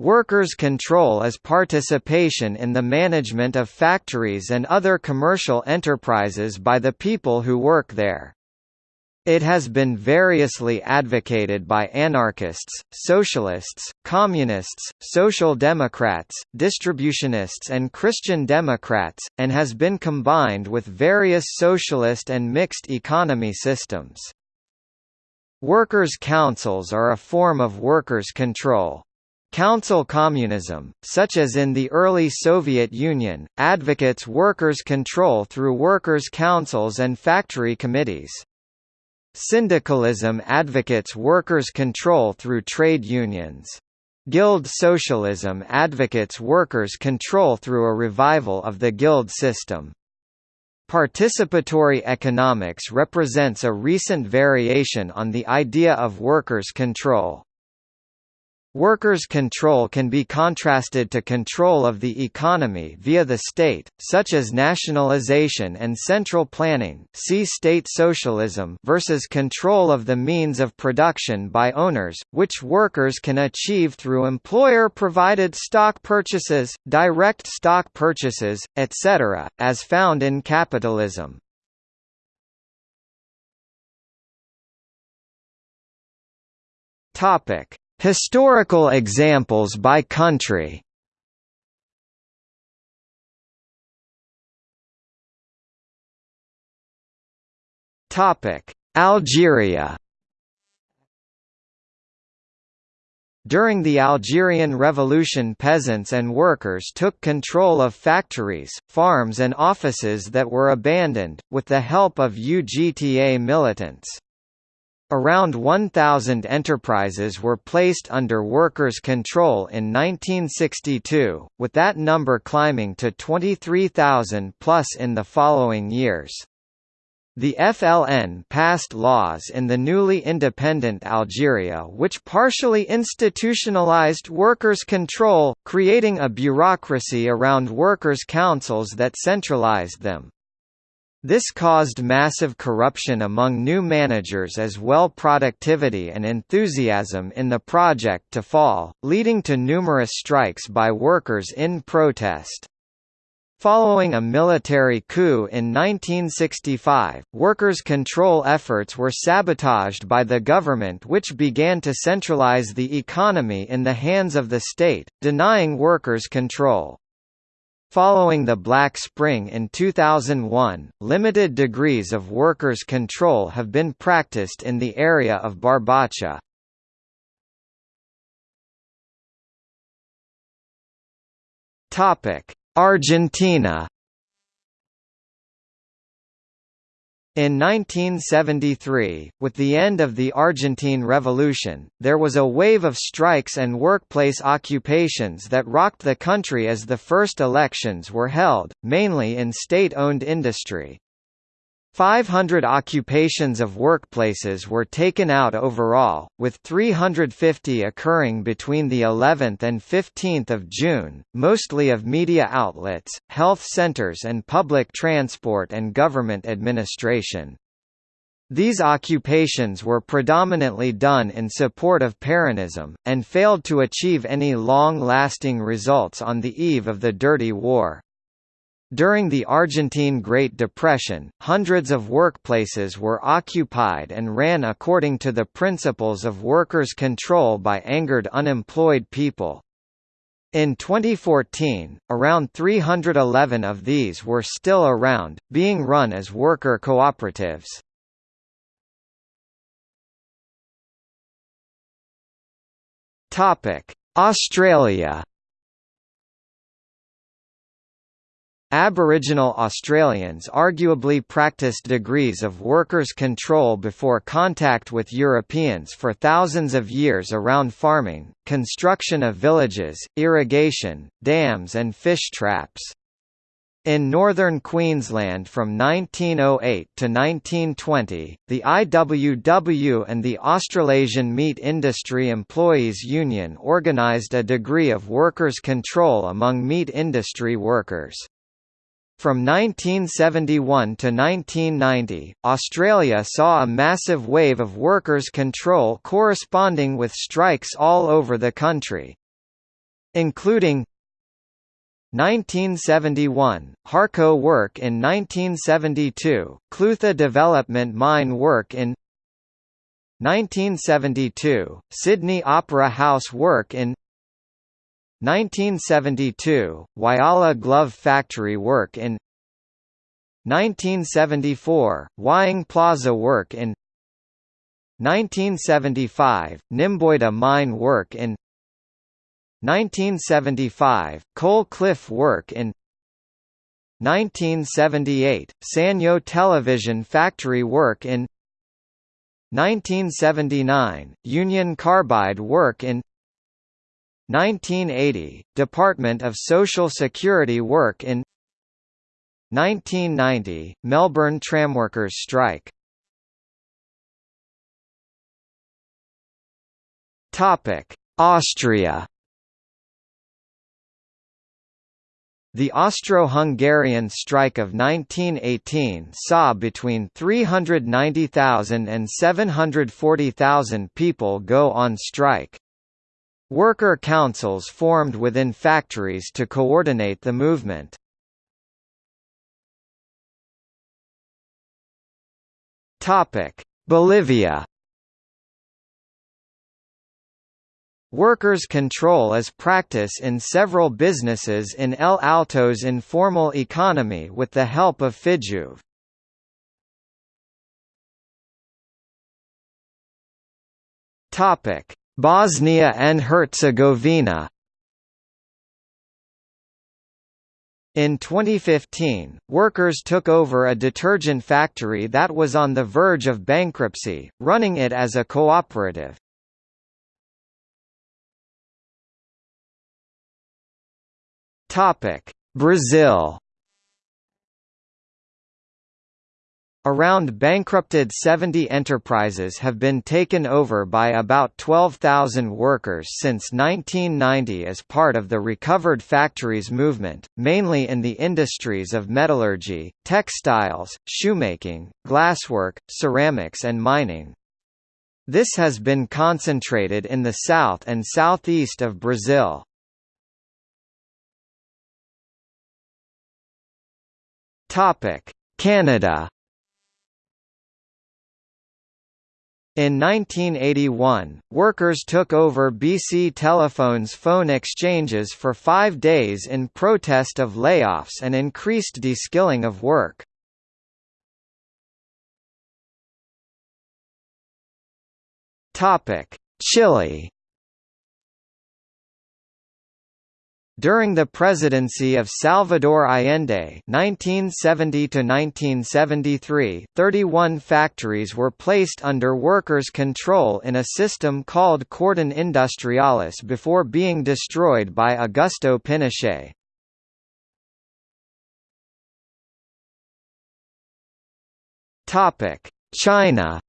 Workers' control is participation in the management of factories and other commercial enterprises by the people who work there. It has been variously advocated by anarchists, socialists, communists, social democrats, distributionists and Christian democrats, and has been combined with various socialist and mixed economy systems. Workers' councils are a form of workers' control. Council communism, such as in the early Soviet Union, advocates workers' control through workers' councils and factory committees. Syndicalism advocates workers' control through trade unions. Guild socialism advocates workers' control through a revival of the guild system. Participatory economics represents a recent variation on the idea of workers' control. Workers' control can be contrasted to control of the economy via the state, such as nationalization and central planning see state socialism versus control of the means of production by owners, which workers can achieve through employer-provided stock purchases, direct stock purchases, etc., as found in capitalism. Topic Historical examples by country. Algeria. During the Algerian Revolution peasants and workers took control of factories, farms and offices that were abandoned, with the help of UGTA militants. Around 1,000 enterprises were placed under workers' control in 1962, with that number climbing to 23,000 plus in the following years. The FLN passed laws in the newly independent Algeria which partially institutionalized workers' control, creating a bureaucracy around workers' councils that centralized them. This caused massive corruption among new managers as well productivity and enthusiasm in the project to fall, leading to numerous strikes by workers in protest. Following a military coup in 1965, workers' control efforts were sabotaged by the government which began to centralize the economy in the hands of the state, denying workers control. Following the Black Spring in 2001, limited degrees of workers' control have been practiced in the area of Barbacha. Argentina In 1973, with the end of the Argentine Revolution, there was a wave of strikes and workplace occupations that rocked the country as the first elections were held, mainly in state-owned industry. 500 occupations of workplaces were taken out overall, with 350 occurring between the 11th and 15th of June, mostly of media outlets, health centers and public transport and government administration. These occupations were predominantly done in support of Peronism, and failed to achieve any long-lasting results on the eve of the Dirty War. During the Argentine Great Depression, hundreds of workplaces were occupied and ran according to the principles of workers' control by angered unemployed people. In 2014, around 311 of these were still around, being run as worker cooperatives. Australia Aboriginal Australians arguably practiced degrees of workers' control before contact with Europeans for thousands of years around farming, construction of villages, irrigation, dams and fish traps. In northern Queensland from 1908 to 1920, the IWW and the Australasian Meat Industry Employees Union organised a degree of workers' control among meat industry workers. From 1971 to 1990, Australia saw a massive wave of workers' control corresponding with strikes all over the country. including 1971, Harco work in 1972, Clutha Development Mine work in 1972, Sydney Opera House work in 1972, Whyalla Glove Factory work in 1974, Wyong Plaza work in 1975, Nymboida Mine work in 1975, Coal Cliff work in 1978, Sanyo Television Factory work in 1979, Union Carbide work in 1980, Department of Social Security work in 1990, Melbourne tramworkers strike Austria The Austro-Hungarian strike of 1918 saw between 390,000 and 740,000 people go on strike. Worker councils formed within factories to coordinate the movement. Bolivia Workers' control is practice in several businesses in El Alto's informal economy with the help of FEJUVE. Bosnia and Herzegovina In 2015, workers took over a detergent factory that was on the verge of bankruptcy, running it as a cooperative. Brazil. Around bankrupted 70 enterprises have been taken over by about 12,000 workers since 1990 as part of the Recovered Factories movement, mainly in the industries of metallurgy, textiles, shoemaking, glasswork, ceramics and mining. This has been concentrated in the south and southeast of Brazil. Canada. In 1981, workers took over BC Telephone's phone exchanges for five days in protest of layoffs and increased de-skilling of work. Chile During the presidency of Salvador Allende (1970–1973), 31 factories were placed under workers' control in a system called Cordon Industrialis before being destroyed by Augusto Pinochet. Topic: China.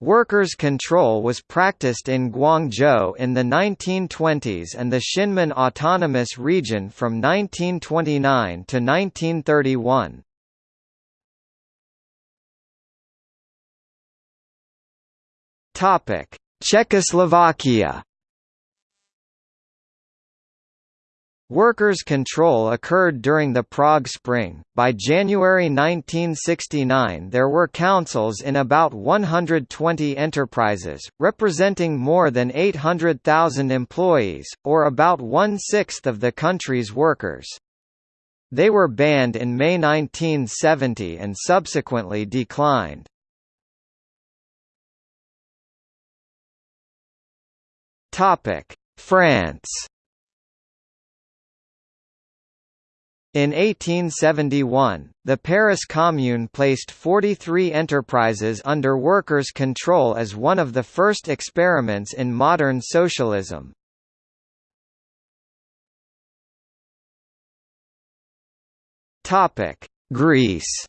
Workers' control was practiced in Guangzhou in the 1920s and the Shinmin Autonomous Region from 1929 to 1931. Czechoslovakia Workers' control occurred during the Prague Spring. By January 1969, there were councils in about 120 enterprises, representing more than 800,000 employees, or about one sixth of the country's workers. They were banned in May 1970 and subsequently declined. France In 1871, the Paris Commune placed 43 enterprises under workers' control as one of the first experiments in modern socialism. Greece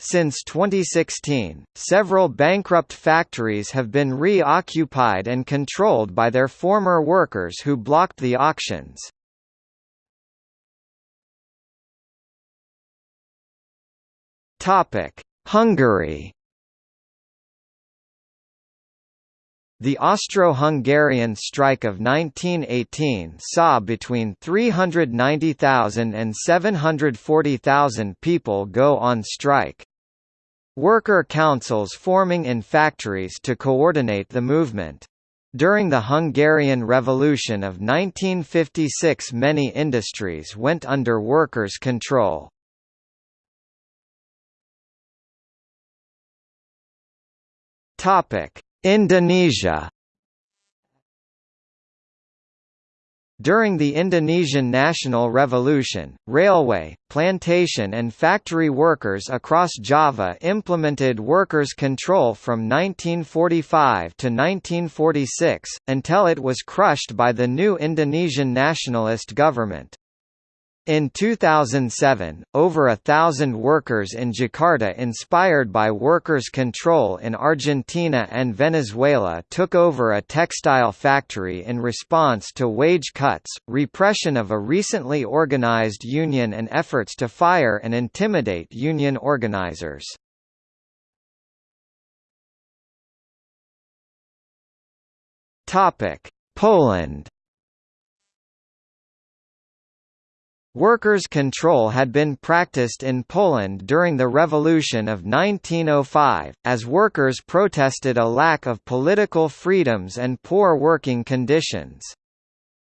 Since 2016, several bankrupt factories have been re-occupied and controlled by their former workers who blocked the auctions. Hungary The Austro-Hungarian strike of 1918 saw between 390,000 and 740,000 people go on strike. Worker councils forming in factories to coordinate the movement. During the Hungarian Revolution of 1956 many industries went under workers' control. Topic: Indonesia During the Indonesian National Revolution, railway, plantation and factory workers across Java implemented workers' control from 1945 to 1946, until it was crushed by the new Indonesian nationalist government. In 2007, over a thousand workers in Jakarta inspired by workers' control in Argentina and Venezuela took over a textile factory in response to wage cuts, repression of a recently organized union and efforts to fire and intimidate union organizers. Poland Workers' control had been practiced in Poland during the Revolution of 1905, as workers protested a lack of political freedoms and poor working conditions.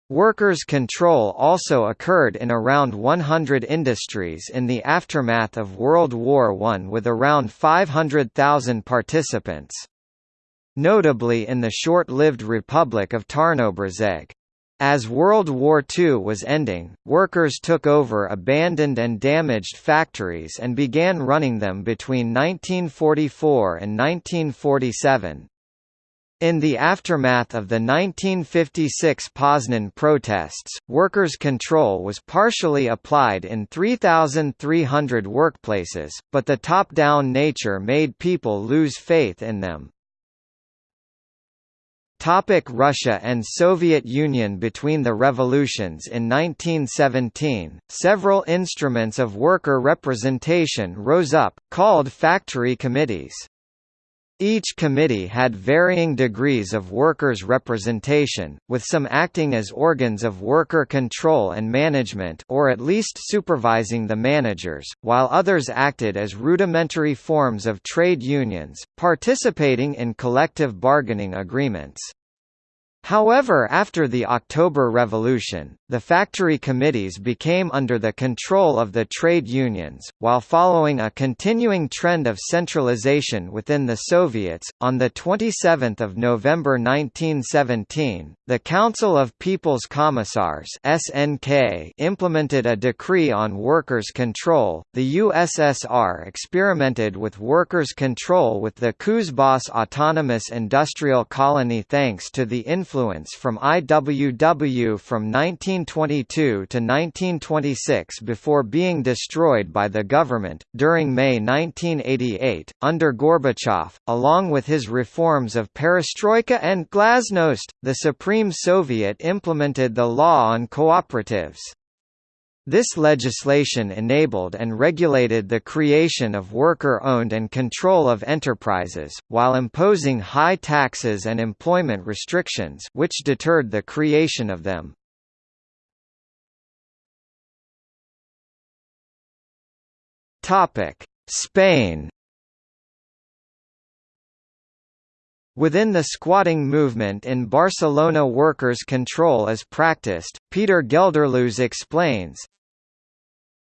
Workers' control also occurred in around 100 industries in the aftermath of World War I with around 500,000 participants. Notably in the short-lived Republic of Tarnobrzeg. As World War II was ending, workers took over abandoned and damaged factories and began running them between 1944 and 1947. In the aftermath of the 1956 Poznan protests, workers' control was partially applied in 3,300 workplaces, but the top-down nature made people lose faith in them. Topic Russia and Soviet Union Between the revolutions in 1917, several instruments of worker representation rose up, called factory committees. Each committee had varying degrees of workers' representation, with some acting as organs of worker control and management or at least supervising the managers, while others acted as rudimentary forms of trade unions, participating in collective bargaining agreements. However after the October Revolution, the factory committees became under the control of the trade unions, while following a continuing trend of centralization within the Soviets. On 27 November 1917, the Council of People's Commissars (SNK) implemented a decree on workers' control. The USSR experimented with workers' control with the Kuzbass Autonomous Industrial Colony thanks to the influence influence from IWW from 1922 to 1926 before being destroyed by the government. During May 1988, under Gorbachev, along with his reforms of perestroika and glasnost, the Supreme Soviet implemented the law on cooperatives. This legislation enabled and regulated the creation of worker-owned and control of enterprises, while imposing high taxes and employment restrictions which deterred the creation of them. Spain Within the squatting movement in Barcelona workers' control is practiced, Peter Gelderloos explains,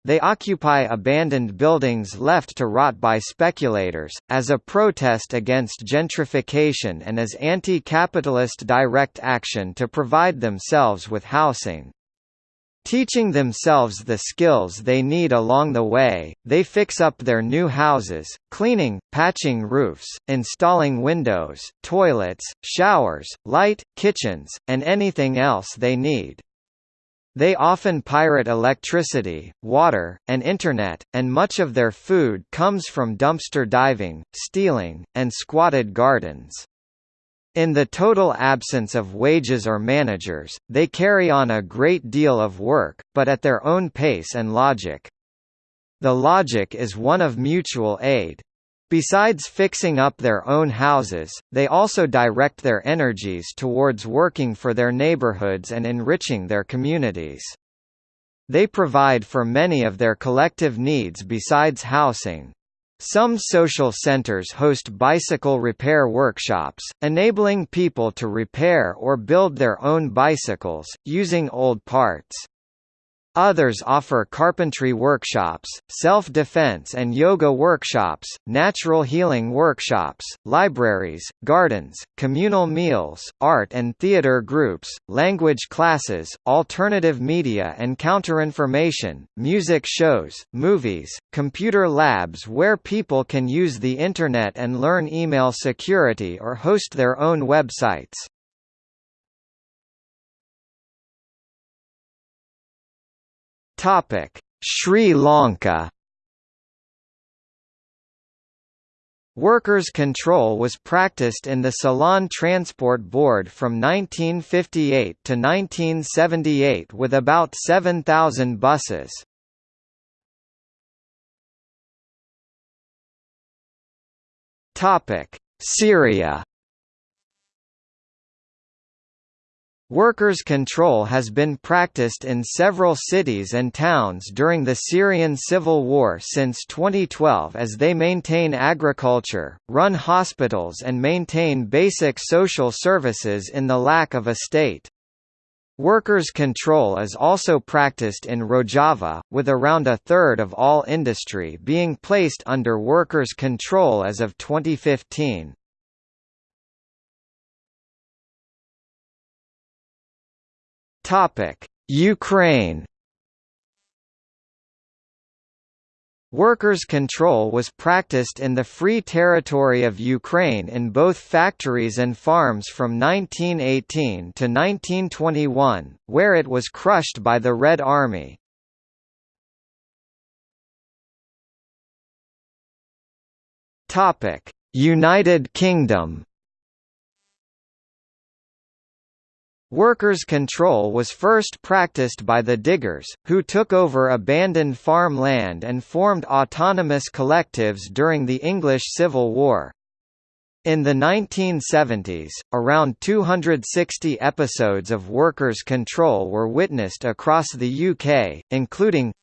they occupy abandoned buildings left to rot by speculators, as a protest against gentrification and as anti-capitalist direct action to provide themselves with housing. Teaching themselves the skills they need along the way, they fix up their new houses, cleaning, patching roofs, installing windows, toilets, showers, light, kitchens, and anything else they need. They often pirate electricity, water, and internet, and much of their food comes from dumpster diving, stealing, and squatted gardens. In the total absence of wages or managers, they carry on a great deal of work, but at their own pace and logic. The logic is one of mutual aid. Besides fixing up their own houses, they also direct their energies towards working for their neighborhoods and enriching their communities. They provide for many of their collective needs besides housing. Some social centers host bicycle repair workshops, enabling people to repair or build their own bicycles, using old parts. Others offer carpentry workshops, self-defense and yoga workshops, natural healing workshops, libraries, gardens, communal meals, art and theater groups, language classes, alternative media and counterinformation, music shows, movies, computer labs where people can use the Internet and learn email security or host their own websites. Topic: Sri Lanka. Workers' control was practiced in the Ceylon Transport Board from 1958 to 1978 with about 7,000 buses. Syria Workers' control has been practiced in several cities and towns during the Syrian civil war since 2012 as they maintain agriculture, run hospitals and maintain basic social services in the lack of a state. Workers' control is also practiced in Rojava, with around a third of all industry being placed under workers' control as of 2015. Topic: Ukraine. Workers' control was practiced in the Free Territory of Ukraine in both factories and farms from 1918 to 1921, where it was crushed by the Red Army. United Kingdom Workers' control was first practiced by the diggers, who took over abandoned farm land and formed autonomous collectives during the English Civil War. In the 1970s, around 260 episodes of workers' control were witnessed across the UK, including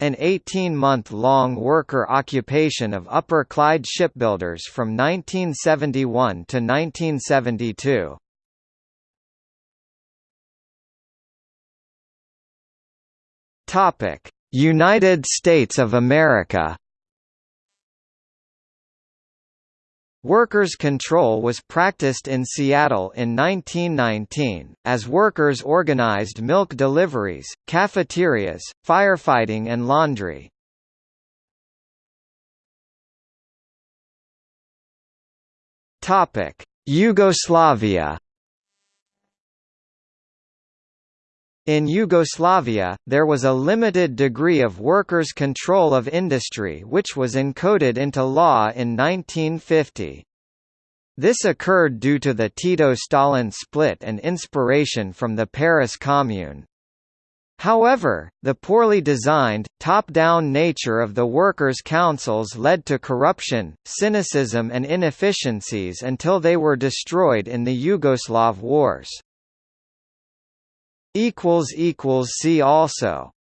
an 18-month-long worker occupation of Upper Clyde shipbuilders from 1971 to 1972. Topic: United States of America. Workers' control was practiced in Seattle in 1919, as workers organized milk deliveries, cafeterias, firefighting and laundry. Yugoslavia In Yugoslavia, there was a limited degree of workers' control of industry which was encoded into law in 1950. This occurred due to the Tito-Stalin split and inspiration from the Paris Commune. However, the poorly designed, top-down nature of the workers' councils led to corruption, cynicism and inefficiencies until they were destroyed in the Yugoslav wars. See also